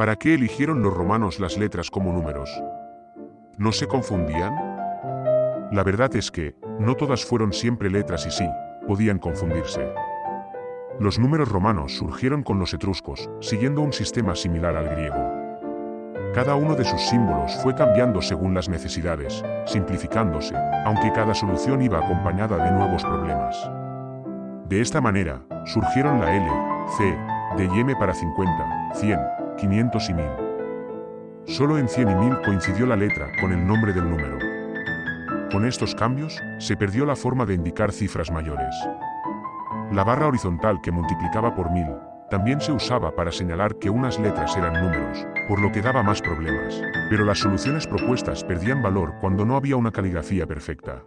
¿Para qué eligieron los romanos las letras como números? ¿No se confundían? La verdad es que, no todas fueron siempre letras y sí, podían confundirse. Los números romanos surgieron con los etruscos, siguiendo un sistema similar al griego. Cada uno de sus símbolos fue cambiando según las necesidades, simplificándose, aunque cada solución iba acompañada de nuevos problemas. De esta manera, surgieron la L, C, D y M para 50, 100, 500 y 1000. Solo en 100 y 1000 coincidió la letra con el nombre del número. Con estos cambios, se perdió la forma de indicar cifras mayores. La barra horizontal que multiplicaba por 1000 también se usaba para señalar que unas letras eran números, por lo que daba más problemas. Pero las soluciones propuestas perdían valor cuando no había una caligrafía perfecta.